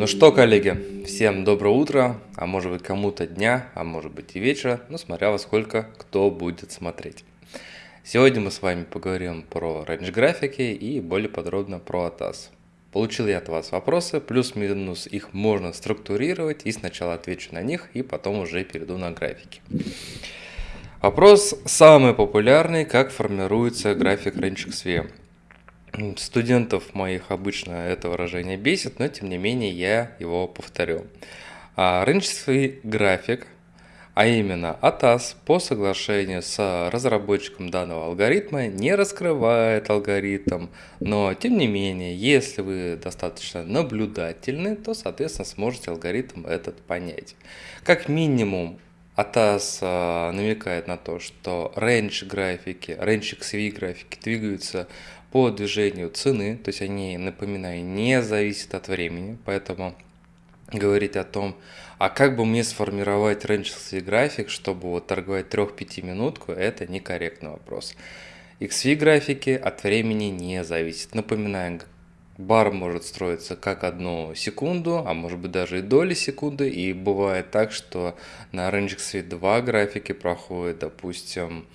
Ну что, коллеги, всем доброе утро, а может быть кому-то дня, а может быть и вечера, ну смотря во сколько кто будет смотреть. Сегодня мы с вами поговорим про range графики и более подробно про ATAS. Получил я от вас вопросы, плюс-минус их можно структурировать и сначала отвечу на них и потом уже перейду на графики. Вопрос самый популярный, как формируется график Range XV. Студентов моих обычно это выражение бесит, но тем не менее я его повторю. А Range график, а именно ATAS по соглашению с разработчиком данного алгоритма не раскрывает алгоритм, но тем не менее, если вы достаточно наблюдательны, то соответственно сможете алгоритм этот понять. Как минимум ATAS а, намекает на то, что range графики, range XV графики двигаются по движению цены, то есть они, напоминаю, не зависят от времени, поэтому говорить о том, а как бы мне сформировать рейнджерский график, чтобы вот торговать 3-5 минутку, это некорректный вопрос. XV графики от времени не зависят. Напоминаем, бар может строиться как одну секунду, а может быть даже и доли секунды, и бывает так, что на Range XV 2 графики проходит, допустим,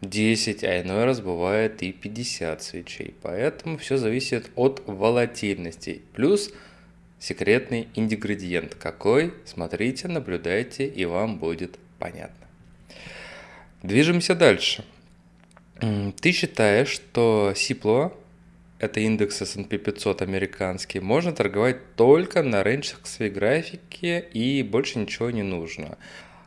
10, а иной раз бывает и 50 свечей. Поэтому все зависит от волатильности. Плюс секретный ингредиент. Какой? Смотрите, наблюдайте, и вам будет понятно. Движемся дальше. Ты считаешь, что Сипло, это индекс S&P 500 американский, можно торговать только на рейнджах своей графике и больше ничего не нужно.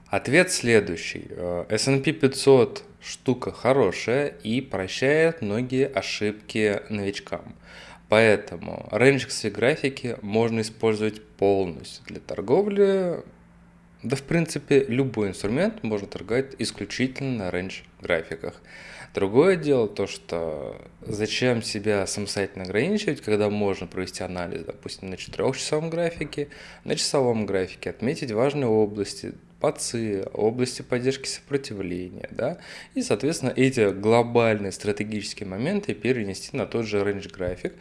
Ответ следующий. Э, S&P 500 штука хорошая и прощает многие ошибки новичкам. Поэтому рейнджерские графики можно использовать полностью для торговли. Да, в принципе, любой инструмент можно торговать исключительно на рейндж графиках. Другое дело то, что зачем себя самостоятельно ограничивать, когда можно провести анализ, допустим, на 4-часовом графике, на часовом графике, отметить важные области, ПАЦИ, области поддержки сопротивления, да, и, соответственно, эти глобальные стратегические моменты перенести на тот же range график,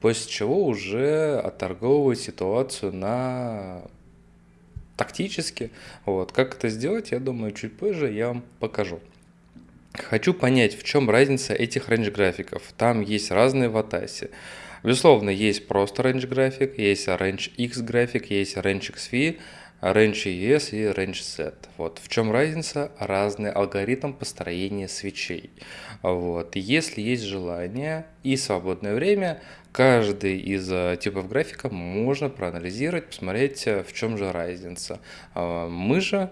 после чего уже отторговывать ситуацию на тактически. Вот. Как это сделать, я думаю, чуть позже я вам покажу. Хочу понять, в чем разница этих range графиков. Там есть разные в Атасе. Безусловно, есть просто range график, есть range X график, есть range XV, range ES и range Z. Вот. В чем разница? Разный алгоритм построения свечей. Вот. Если есть желание и свободное время, каждый из э, типов графика можно проанализировать, посмотреть, э, в чем же разница. А, мы же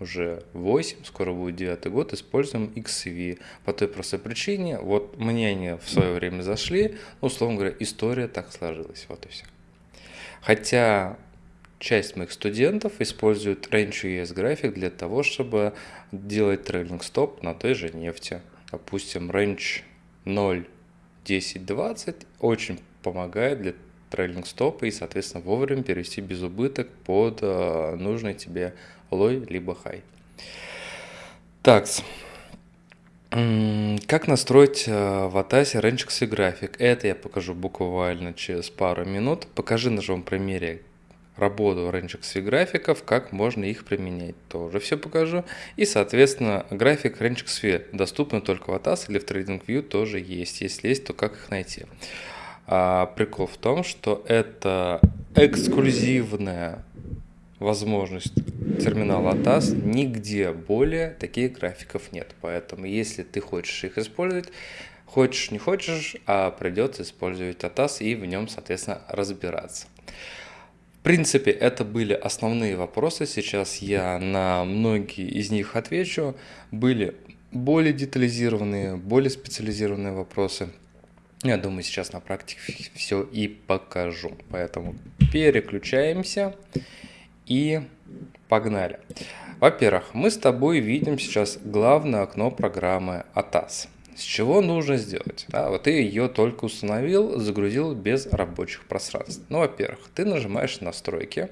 уже 8, скоро будет 9 год, используем XV. По той простой причине, вот мне они в свое время зашли, ну, условно говоря, история так сложилась, вот и все. Хотя часть моих студентов используют Range US график для того, чтобы делать трейлинг стоп на той же нефти. Допустим, Range 0, 10, 20 очень помогает для трейлинг стопа и, соответственно, вовремя перевести без убыток под э, нужный тебе лой либо хай. Так, как настроить э, в Атасе Range график? Это я покажу буквально через пару минут. Покажи на живом примере работу Range графиков, как можно их применять. Тоже все покажу. И, соответственно, график Range доступен только в Атас или в TradingView тоже есть. Если есть, то как их найти? А, прикол в том, что это эксклюзивная возможность терминала ATAS, нигде более таких графиков нет. Поэтому если ты хочешь их использовать, хочешь не хочешь, а придется использовать ATAS и в нем, соответственно, разбираться. В принципе, это были основные вопросы. Сейчас я на многие из них отвечу. Были более детализированные, более специализированные вопросы. Я думаю, сейчас на практике все и покажу. Поэтому переключаемся и погнали. Во-первых, мы с тобой видим сейчас главное окно программы ATAS. С чего нужно сделать? Да, вот ты ее только установил, загрузил без рабочих пространств. Ну, во-первых, ты нажимаешь настройки.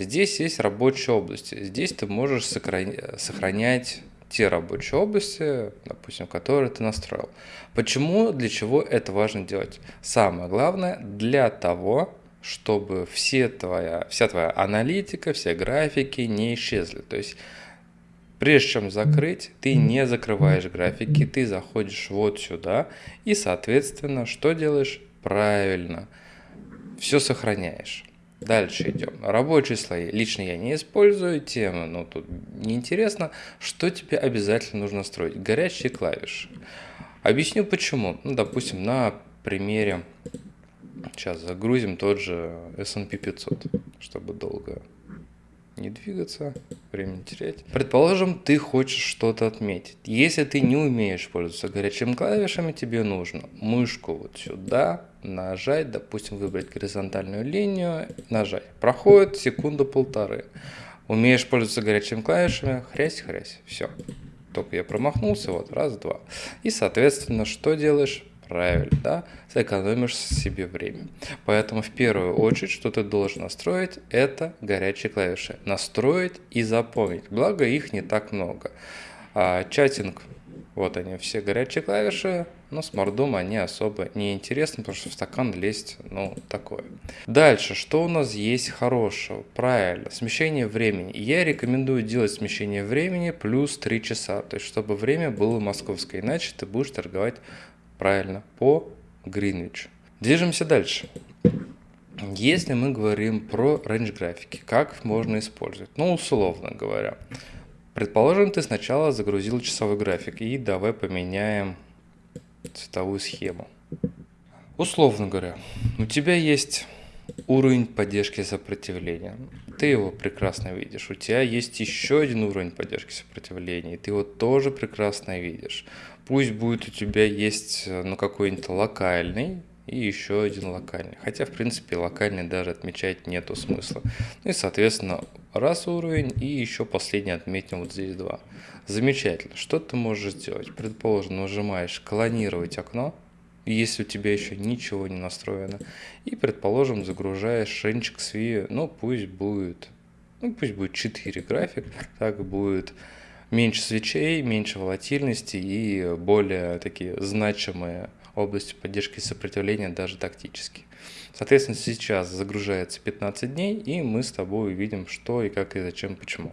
Здесь есть рабочие области. Здесь ты можешь сохранять те рабочие области, допустим, которые ты настроил. Почему, для чего это важно делать? Самое главное, для того, чтобы все твоя, вся твоя аналитика, все графики не исчезли. То есть Прежде чем закрыть, ты не закрываешь графики, ты заходишь вот сюда и, соответственно, что делаешь? Правильно, все сохраняешь. Дальше идем. Рабочие слои. Лично я не использую темы, но тут неинтересно. Что тебе обязательно нужно строить? Горячие клавиши. Объясню почему. Ну, допустим, на примере, сейчас загрузим тот же S&P 500, чтобы долго не двигаться, время терять. Предположим, ты хочешь что-то отметить. Если ты не умеешь пользоваться горячими клавишами, тебе нужно мышку вот сюда нажать, допустим, выбрать горизонтальную линию, нажать. Проходит секунда-полторы. Умеешь пользоваться горячими клавишами, хрясь-хрясь, все. Только я промахнулся, вот, раз-два. И, соответственно, что делаешь? Правильно, да? Сэкономишь себе время. Поэтому в первую очередь, что ты должен настроить, это горячие клавиши. Настроить и запомнить. Благо их не так много. А, чатинг, вот они все горячие клавиши, но с мордом они особо не интересны, потому что в стакан лезть, ну, такое. Дальше, что у нас есть хорошего? Правильно, смещение времени. Я рекомендую делать смещение времени плюс 3 часа, то есть чтобы время было московское, иначе ты будешь торговать Правильно, по Гринвичу. Движемся дальше. Если мы говорим про range графики, как можно использовать? Ну, условно говоря. Предположим, ты сначала загрузил часовой график и давай поменяем цветовую схему. Условно говоря, у тебя есть уровень поддержки сопротивления. Ты его прекрасно видишь. У тебя есть еще один уровень поддержки сопротивления, и ты его тоже прекрасно видишь. Пусть будет у тебя есть э, ну, какой-нибудь локальный и еще один локальный. Хотя, в принципе, локальный даже отмечать нету смысла. Ну и, соответственно, раз уровень и еще последний отметим вот здесь два. Замечательно. Что ты можешь сделать? Предположим, нажимаешь «Клонировать окно», если у тебя еще ничего не настроено. И, предположим, загружаешь шенчик SVI, ну пусть будет, ну пусть будет 4 график, так будет меньше свечей, меньше волатильности и более такие значимые области поддержки и сопротивления даже тактически. Соответственно, сейчас загружается 15 дней, и мы с тобой увидим, что и как и зачем, почему.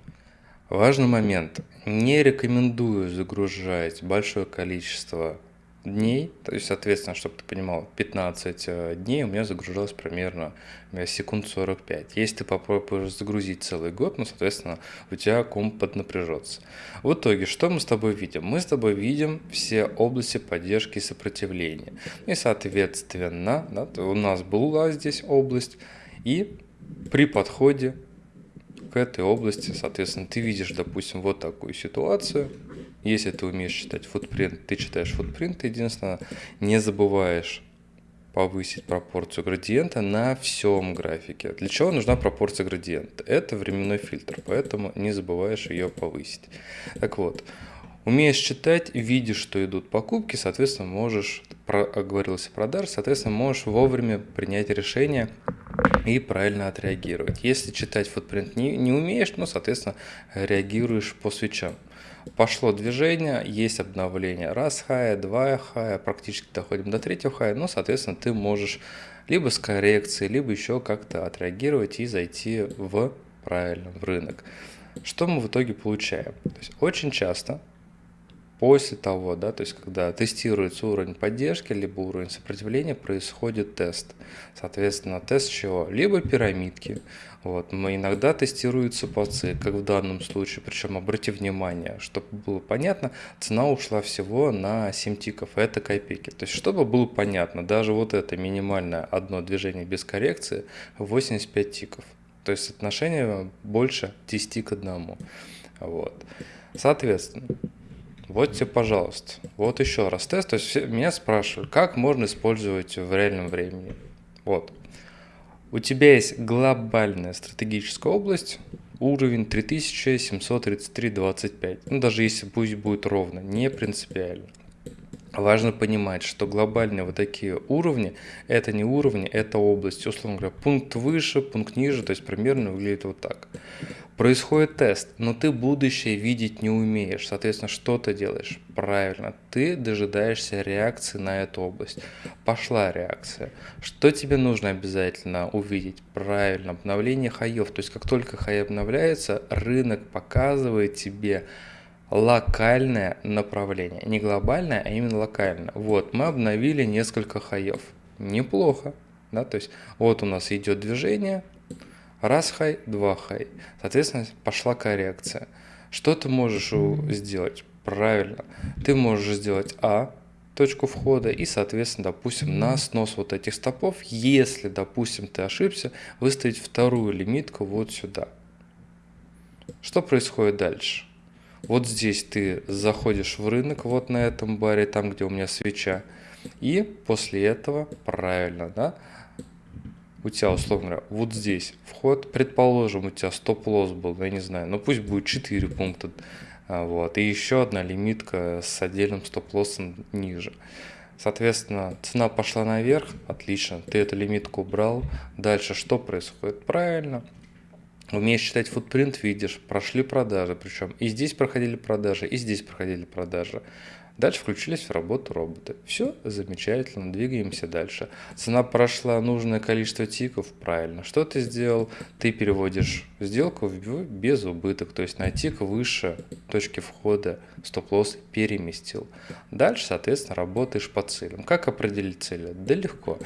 Важный момент. Не рекомендую загружать большое количество дней, то есть, соответственно, чтобы ты понимал, 15 э, дней у меня загружалось примерно секунд 45. Если ты попробуешь загрузить целый год, ну, соответственно, у тебя комп поднапряжется. В итоге, что мы с тобой видим? Мы с тобой видим все области поддержки и сопротивления. И, соответственно, да, у нас была здесь область, и при подходе к этой области, соответственно, ты видишь, допустим, вот такую ситуацию, если ты умеешь читать футпринт, ты читаешь футпринт, единственное, не забываешь повысить пропорцию градиента на всем графике. Для чего нужна пропорция градиента? Это временной фильтр, поэтому не забываешь ее повысить. Так вот, умеешь читать, видишь, что идут покупки, соответственно, можешь, про, говорилось о продаже, соответственно, можешь вовремя принять решение и правильно отреагировать. Если читать футпринт не, не умеешь, ну, соответственно, реагируешь по свечам. Пошло движение, есть обновление. Раз хая, два хая, практически доходим до третьего хая. Ну, соответственно, ты можешь либо с коррекцией, либо еще как-то отреагировать и зайти в правильно в рынок. Что мы в итоге получаем? То есть очень часто после того, да, то есть когда тестируется уровень поддержки, либо уровень сопротивления, происходит тест. Соответственно, тест чего? Либо пирамидки, вот. Но иногда тестируются пацы, как в данном случае. Причем обрати внимание, чтобы было понятно, цена ушла всего на 7 тиков, это копейки. То есть, чтобы было понятно, даже вот это минимальное одно движение без коррекции 85 тиков. То есть отношение больше 10 к 1. Вот. Соответственно, вот тебе, пожалуйста. Вот еще раз тест. То есть все, меня спрашивают, как можно использовать в реальном времени. Вот. У тебя есть глобальная стратегическая область, уровень 3733.25. Ну, даже если пусть будет ровно, не принципиально. Важно понимать, что глобальные вот такие уровни, это не уровни, это область. Условно говоря, пункт выше, пункт ниже, то есть примерно выглядит вот так. Происходит тест, но ты будущее видеть не умеешь. Соответственно, что ты делаешь? Правильно, ты дожидаешься реакции на эту область. Пошла реакция. Что тебе нужно обязательно увидеть? Правильно, обновление хаев. То есть, как только хай обновляется, рынок показывает тебе локальное направление. Не глобальное, а именно локальное. Вот, мы обновили несколько хаев. Неплохо. Да? То есть, вот у нас идет движение, Раз хай, два хай. Соответственно, пошла коррекция. Что ты можешь сделать? Правильно. Ты можешь сделать А, точку входа и, соответственно, допустим, на снос вот этих стопов, если, допустим, ты ошибся, выставить вторую лимитку вот сюда. Что происходит дальше? Вот здесь ты заходишь в рынок, вот на этом баре, там, где у меня свеча, и после этого, правильно, да, у тебя, условно говоря, вот здесь вход, предположим, у тебя стоп-лосс был, я не знаю, но пусть будет 4 пункта, а, вот, и еще одна лимитка с отдельным стоп-лоссом ниже. Соответственно, цена пошла наверх, отлично, ты эту лимитку убрал. Дальше что происходит? Правильно, умеешь читать футпринт, видишь, прошли продажи, причем и здесь проходили продажи, и здесь проходили продажи. Дальше включились в работу роботы. Все замечательно, двигаемся дальше. Цена прошла нужное количество тиков, правильно. Что ты сделал? Ты переводишь сделку в без убыток, то есть на тик выше точки входа стоп-лосс переместил. Дальше, соответственно, работаешь по целям. Как определить цели? Да легко.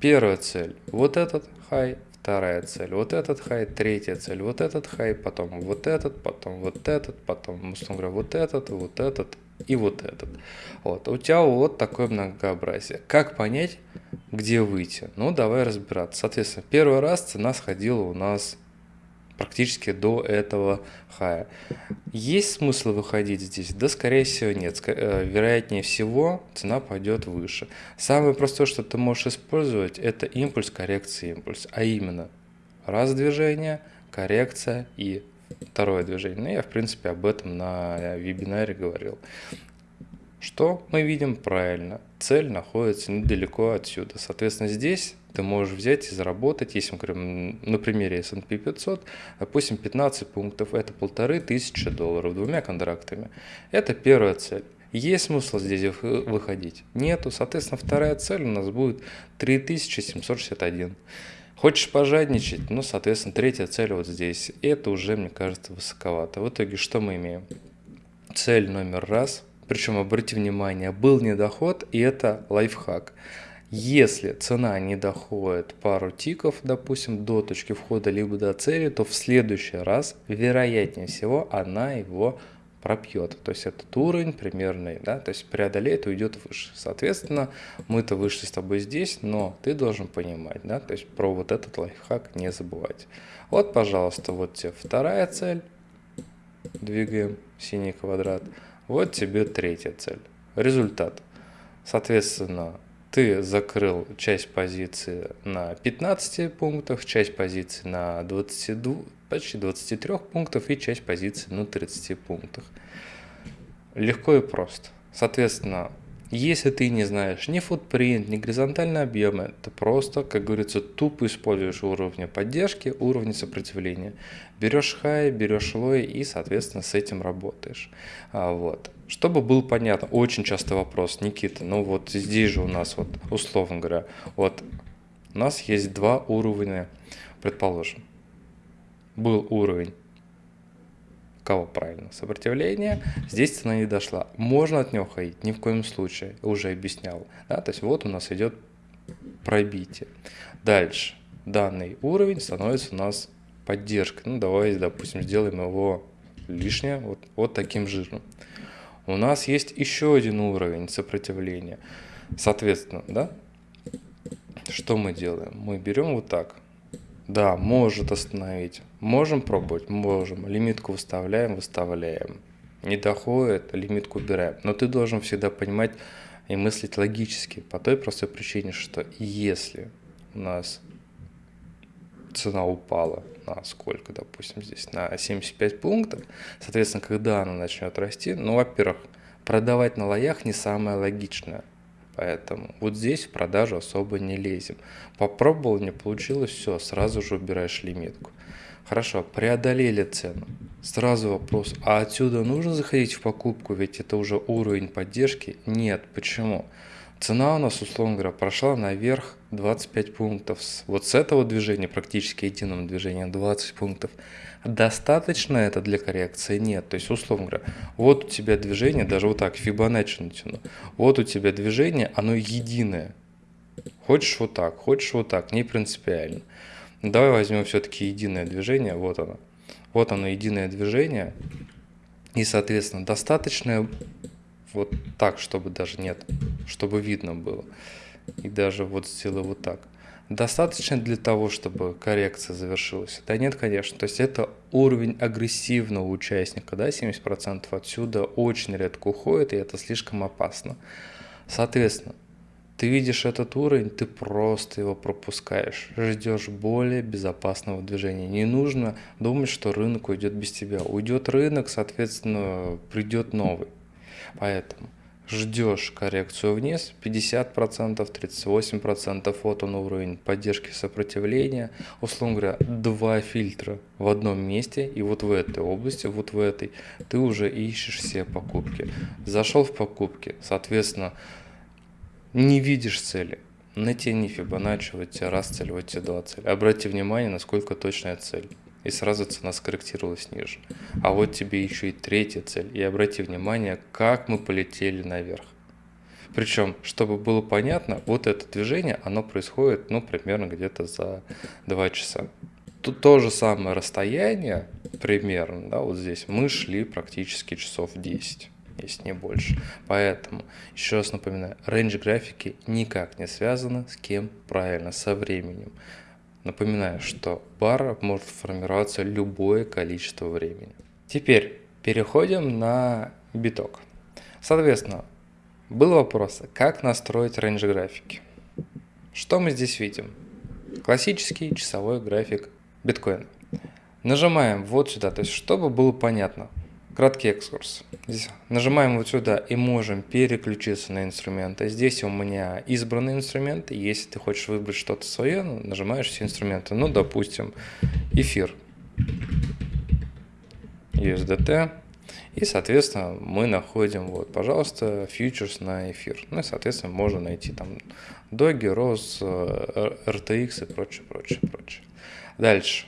Первая цель – вот этот хай, вторая цель, вот этот хай, третья цель, вот этот хай, потом вот этот, потом вот этот, потом, условно говоря, вот этот, вот этот и вот этот. Вот. У тебя вот такое многообразие. Как понять, где выйти? Ну, давай разбираться. Соответственно, первый раз цена сходила у нас практически до этого хая. Есть смысл выходить здесь? Да, скорее всего, нет. Э, вероятнее всего, цена пойдет выше. Самое простое, что ты можешь использовать, это импульс, коррекция, импульс. А именно, раз движение, коррекция и второе движение. Ну, я, в принципе, об этом на вебинаре говорил. Что мы видим правильно? Цель находится недалеко отсюда. Соответственно, здесь ты можешь взять и заработать, если мы говорим на примере S&P 500, допустим, 15 пунктов, это полторы тысячи долларов двумя контрактами. Это первая цель. Есть смысл здесь выходить? Нету. Соответственно, вторая цель у нас будет 3761. Хочешь пожадничать? Ну, соответственно, третья цель вот здесь. Это уже, мне кажется, высоковато. В итоге что мы имеем? Цель номер раз – причем, обрати внимание, был недоход, и это лайфхак. Если цена не доходит пару тиков, допустим, до точки входа, либо до цели, то в следующий раз, вероятнее всего, она его пропьет. То есть этот уровень примерный, да, то есть преодолеет и уйдет выше. Соответственно, мы-то вышли с тобой здесь, но ты должен понимать, да, то есть про вот этот лайфхак не забывать. Вот, пожалуйста, вот тебе вторая цель. Двигаем синий квадрат. Вот тебе третья цель. Результат. Соответственно, ты закрыл часть позиции на 15 пунктах, часть позиции на 22, почти 23 пунктов и часть позиции на 30 пунктах. Легко и просто. Соответственно, если ты не знаешь ни футпринт, ни горизонтальные объемы, ты просто, как говорится, тупо используешь уровни поддержки, уровни сопротивления. Берешь хай, берешь лой и, соответственно, с этим работаешь. А, вот. Чтобы был понятно, очень часто вопрос, Никита, ну вот здесь же у нас, вот условно говоря, вот у нас есть два уровня, предположим. Был уровень кого правильно, сопротивление, здесь цена не дошла. Можно от него ходить, ни в коем случае, уже объяснял. Да? То есть вот у нас идет пробитие. Дальше, данный уровень становится у нас поддержкой. Ну, давай, допустим, сделаем его лишнее, вот, вот таким жирным. У нас есть еще один уровень сопротивления. Соответственно, да, что мы делаем? Мы берем вот так, да, может остановить. Можем пробовать? Можем. Лимитку выставляем, выставляем. Не доходит, лимитку убираем. Но ты должен всегда понимать и мыслить логически, по той простой причине, что если у нас цена упала на сколько, допустим, здесь, на 75 пунктов, соответственно, когда она начнет расти, ну, во-первых, продавать на лоях не самое логичное. Поэтому вот здесь в продажу особо не лезем. Попробовал, не получилось, все, сразу же убираешь лимитку. Хорошо, преодолели цену. Сразу вопрос, а отсюда нужно заходить в покупку, ведь это уже уровень поддержки? Нет, почему? Цена у нас, условно говоря, прошла наверх 25 пунктов. Вот с этого движения, практически единым движением 20 пунктов. Достаточно это для коррекции? Нет. То есть, условно говоря, вот у тебя движение, даже вот так, Фибоначчи натяну. Вот у тебя движение, оно единое. Хочешь вот так, хочешь вот так, не принципиально. Давай возьмем все-таки единое движение, вот оно. Вот оно, единое движение. И, соответственно, достаточное вот так, чтобы даже нет, чтобы видно было. И даже вот сделаю вот так. Достаточно для того, чтобы коррекция завершилась? Да нет, конечно. То есть это уровень агрессивного участника, да, 70% отсюда очень редко уходит, и это слишком опасно. Соответственно, ты видишь этот уровень, ты просто его пропускаешь, ждешь более безопасного движения. Не нужно думать, что рынок уйдет без тебя. Уйдет рынок, соответственно, придет новый. Поэтому ждешь коррекцию вниз, 50%, 38%, вот он уровень поддержки сопротивления, условно говоря, два фильтра в одном месте, и вот в этой области, вот в этой, ты уже ищешь все покупки. Зашел в покупки, соответственно, не видишь цели, натяни Фибоначчи, вот тебе раз цель, вот тебе два цели. Обрати внимание, насколько точная цель и сразу цена скорректировалась ниже. А вот тебе еще и третья цель. И обрати внимание, как мы полетели наверх. Причем, чтобы было понятно, вот это движение, оно происходит, ну, примерно где-то за 2 часа. Тут то же самое расстояние, примерно, да, вот здесь мы шли практически часов 10 если не больше. Поэтому, еще раз напоминаю, рейндж графики никак не связаны с кем правильно, со временем. Напоминаю, что пара может формироваться любое количество времени. Теперь переходим на биток. Соответственно, был вопрос, как настроить рейндж графики. Что мы здесь видим? Классический часовой график биткоина. Нажимаем вот сюда, то есть чтобы было понятно, Краткий экскурс. Здесь нажимаем вот сюда и можем переключиться на инструменты. Здесь у меня избранные инструменты. Если ты хочешь выбрать что-то свое, нажимаешь все инструменты. Ну, допустим, эфир. USDT. И, соответственно, мы находим, вот, пожалуйста, фьючерс на эфир. Ну и, соответственно, можно найти там Доги, Рос, RTX и прочее, прочее, прочее. Дальше.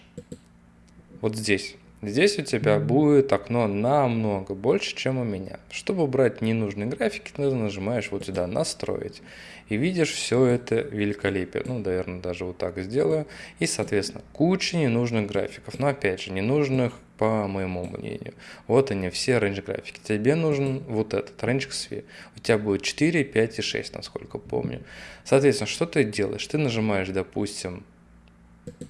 Вот здесь Здесь у тебя будет окно намного больше, чем у меня. Чтобы убрать ненужные графики, ты нажимаешь вот сюда «Настроить». И видишь все это великолепие. Ну, наверное, даже вот так сделаю. И, соответственно, куча ненужных графиков. Но, опять же, ненужных по моему мнению. Вот они, все range графики. Тебе нужен вот этот range XV. У тебя будет 4, 5 и 6, насколько помню. Соответственно, что ты делаешь? Ты нажимаешь, допустим,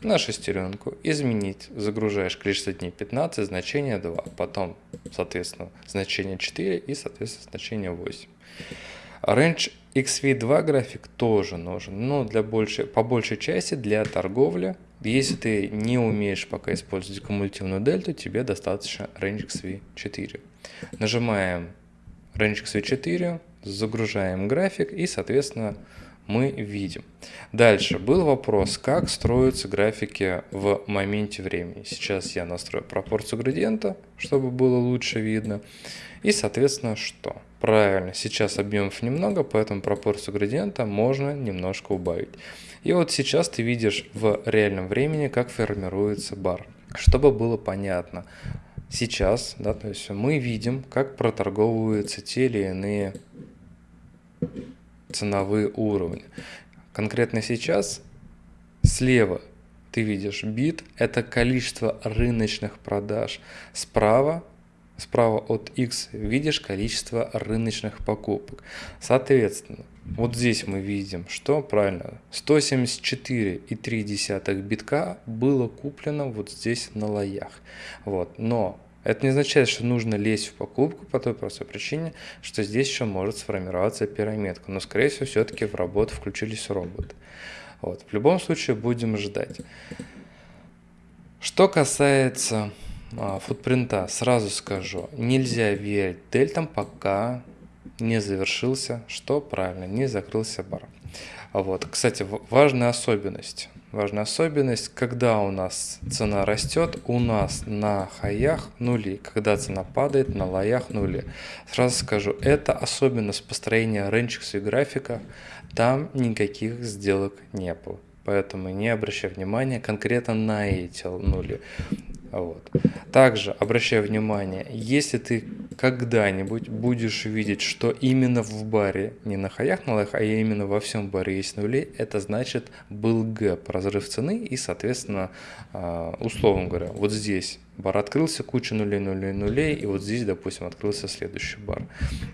на шестеренку, изменить, загружаешь количество дней 15, значение 2, потом, соответственно, значение 4 и, соответственно, значение 8. Range XV2 график тоже нужен, но для большей, по большей части для торговли. Если ты не умеешь пока использовать кумулятивную дельту, тебе достаточно Range XV4. Нажимаем Range XV4, загружаем график и, соответственно, мы видим. Дальше был вопрос, как строятся графики в моменте времени. Сейчас я настрою пропорцию градиента, чтобы было лучше видно. И, соответственно, что? Правильно, сейчас объемов немного, поэтому пропорцию градиента можно немножко убавить. И вот сейчас ты видишь в реальном времени, как формируется бар. Чтобы было понятно, сейчас, да, то есть мы видим, как проторговываются те или иные ценовые уровни. Конкретно сейчас слева ты видишь бит – это количество рыночных продаж. Справа, справа от X видишь количество рыночных покупок. Соответственно, вот здесь мы видим, что правильно, 174,3 битка было куплено вот здесь на лоях. Вот. Но это не означает, что нужно лезть в покупку по той простой причине, что здесь еще может сформироваться пирамидка. Но, скорее всего, все-таки в работу включились роботы. Вот. В любом случае, будем ждать. Что касается а, футпринта, сразу скажу, нельзя верить дельтам, пока не завершился, что правильно, не закрылся бар. Вот. Кстати, важная особенность. Важная особенность, когда у нас цена растет, у нас на хаях нули, когда цена падает, на лоях нули. Сразу скажу, это особенность построения рыночных графика, там никаких сделок не было. Поэтому не обращай внимания конкретно на эти нули. Вот. Также обращай внимание, если ты когда-нибудь будешь видеть, что именно в баре, не на хаях, на лоях, а именно во всем баре есть нули, это значит был гэп, разрыв цены и, соответственно, а, условно говоря, вот здесь бар открылся, куча нулей, нулей, нулей, и вот здесь, допустим, открылся следующий бар.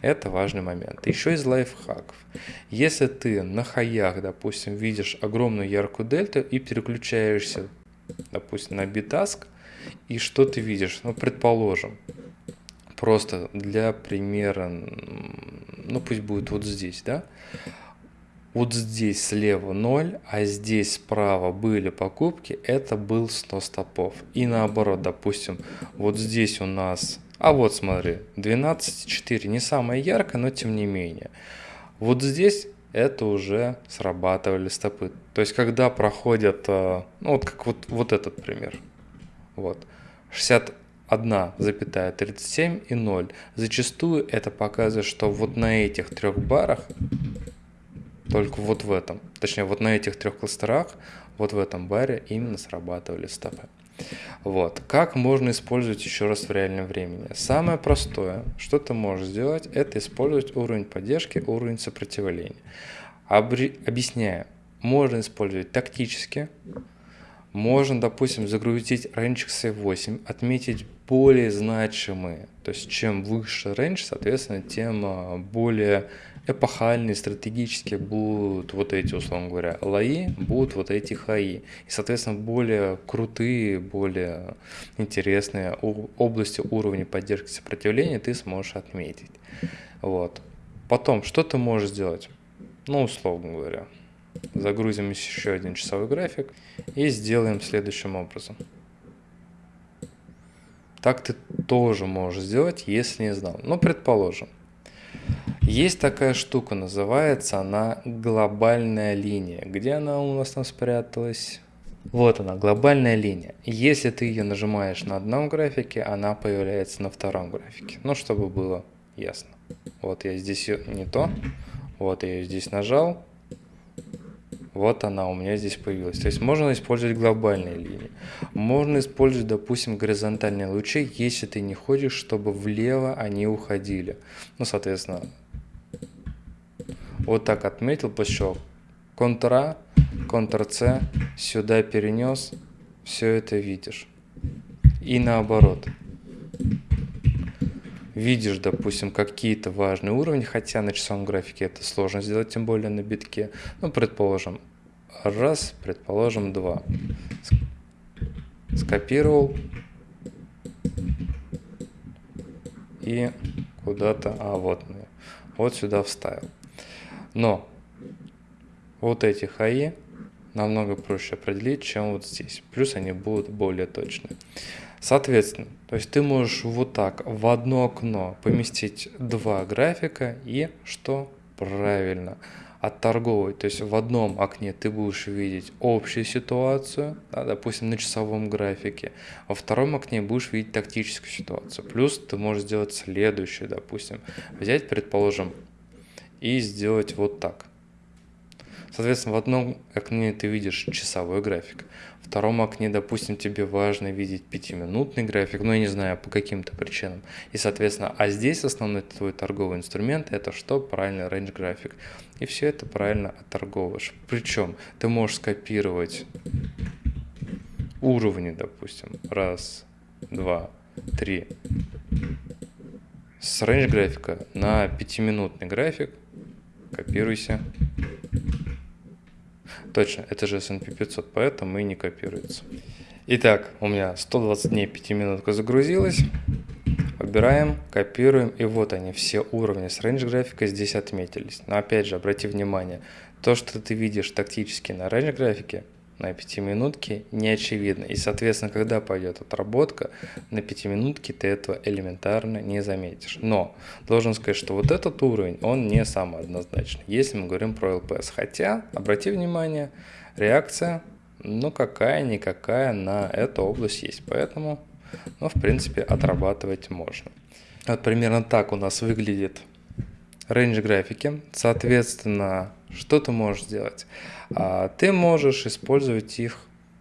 Это важный момент. Еще из лайфхаков. Если ты на хаях, допустим, видишь огромную яркую дельту и переключаешься, допустим, на битаск, и что ты видишь? Ну, предположим, просто для примера, ну пусть будет вот здесь, да? Вот здесь слева 0, а здесь справа были покупки, это был 100 стопов. И наоборот, допустим, вот здесь у нас, а вот смотри, 12,4, не самое яркое, но тем не менее. Вот здесь это уже срабатывали стопы. То есть, когда проходят, э, ну вот как вот, вот этот пример, вот. 61,37 и 0. Зачастую это показывает, что вот на этих трех барах, только вот в этом, точнее вот на этих трех кластерах, вот в этом баре именно срабатывали стопы. Вот. Как можно использовать еще раз в реальном времени? Самое простое, что ты можешь сделать, это использовать уровень поддержки, уровень сопротивления. Обри... Объясняю. Можно использовать тактически, можно, допустим, загрузить range C8, отметить более значимые. То есть, чем выше range, соответственно, тем а, более эпохальные, стратегические будут вот эти, условно говоря, лои, будут вот эти хаи. И, соответственно, более крутые, более интересные области уровня поддержки сопротивления ты сможешь отметить. Вот. Потом, что ты можешь сделать? Ну, условно говоря, Загрузим еще один часовой график и сделаем следующим образом. Так ты тоже можешь сделать, если не знал. Но предположим, есть такая штука, называется она глобальная линия. Где она у нас там спряталась? Вот она, глобальная линия. Если ты ее нажимаешь на одном графике, она появляется на втором графике. Ну, чтобы было ясно. Вот я здесь не то. Вот я ее здесь нажал. Вот она у меня здесь появилась. То есть можно использовать глобальные линии. Можно использовать, допустим, горизонтальные лучи, если ты не хочешь, чтобы влево они уходили. Ну, соответственно, вот так отметил, пошел. Ctrl-A, Ctrl-C, сюда перенес, все это видишь. И наоборот. Видишь, допустим, какие-то важные уровни, хотя на часовом графике это сложно сделать, тем более на битке. Ну, предположим, раз, предположим, два. Скопировал и куда-то, а вот, вот сюда вставил. Но вот эти хаи намного проще определить, чем вот здесь. Плюс они будут более точные. Соответственно, то есть ты можешь вот так в одно окно поместить два графика и что? Правильно, отторговывать. То есть в одном окне ты будешь видеть общую ситуацию, да, допустим, на часовом графике, во втором окне будешь видеть тактическую ситуацию. Плюс ты можешь сделать следующее, допустим, взять, предположим, и сделать вот так. Соответственно, в одном окне ты видишь часовой график, в втором окне, допустим, тебе важно видеть пятиминутный график, ну, я не знаю, по каким-то причинам. И, соответственно, а здесь основной твой торговый инструмент – это что? Правильный range график. И все это правильно отторговываешь. Причем ты можешь скопировать уровни, допустим, раз, два, три, с range графика на пятиминутный график, копируйся, Точно, это же S&P 500, поэтому и не копируется. Итак, у меня 120 дней 5 минутка загрузилась. Выбираем, копируем, и вот они, все уровни с range графика здесь отметились. Но опять же, обрати внимание, то, что ты видишь тактически на range графике, на пятиминутке не очевидно. И, соответственно, когда пойдет отработка, на пятиминутке ты этого элементарно не заметишь. Но должен сказать, что вот этот уровень, он не самый однозначный, если мы говорим про ЛПС. Хотя, обрати внимание, реакция, ну какая-никакая на эту область есть. Поэтому, ну, в принципе, отрабатывать можно. Вот примерно так у нас выглядит range графики. Соответственно, что ты можешь сделать? А, ты можешь использовать их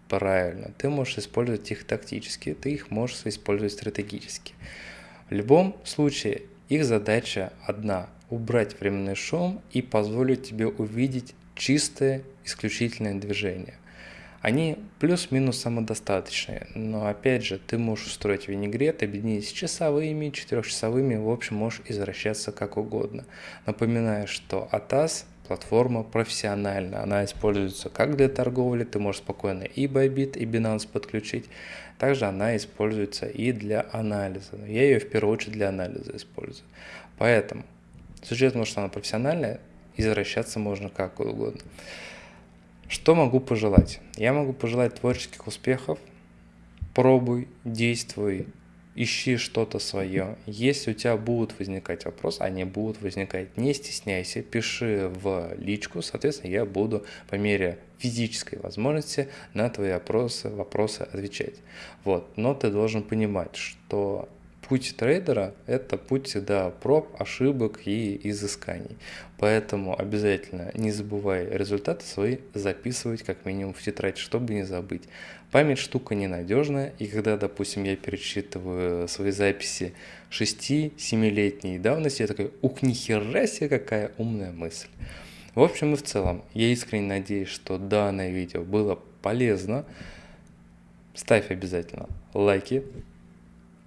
правильно, ты можешь использовать их тактически, ты их можешь использовать стратегически. В любом случае, их задача одна – убрать временный шум и позволить тебе увидеть чистое, исключительное движение. Они плюс-минус самодостаточные, но опять же, ты можешь устроить винегрет, объединить с часовыми, четырехчасовыми, в общем, можешь извращаться как угодно. Напоминаю, что ATAS платформа профессиональная, она используется как для торговли, ты можешь спокойно и Bybit, и Binance подключить, также она используется и для анализа. Я ее в первую очередь для анализа использую. Поэтому, с учетом, что она профессиональная, извращаться можно как угодно. Что могу пожелать? Я могу пожелать творческих успехов. Пробуй, действуй, ищи что-то свое. Если у тебя будут возникать вопросы, они будут возникать, не стесняйся, пиши в личку, соответственно, я буду по мере физической возможности на твои вопросы, вопросы отвечать. Вот. Но ты должен понимать, что путь трейдера – это путь всегда проб, ошибок и изысканий. Поэтому обязательно не забывай результаты свои записывать как минимум в тетрадь, чтобы не забыть. Память штука ненадежная, и когда, допустим, я перечитываю свои записи 6-7-летней давности, я такой, ух, нихера себе, какая умная мысль. В общем и в целом, я искренне надеюсь, что данное видео было полезно. Ставь обязательно лайки,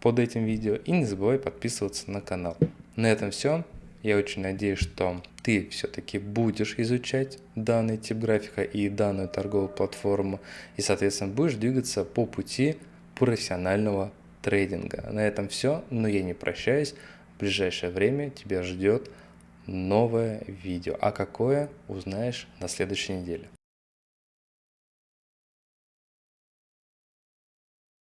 под этим видео и не забывай подписываться на канал. На этом все. Я очень надеюсь, что ты все-таки будешь изучать данный тип графика и данную торговую платформу и, соответственно, будешь двигаться по пути профессионального трейдинга. На этом все, но я не прощаюсь. В ближайшее время тебя ждет новое видео. А какое, узнаешь на следующей неделе.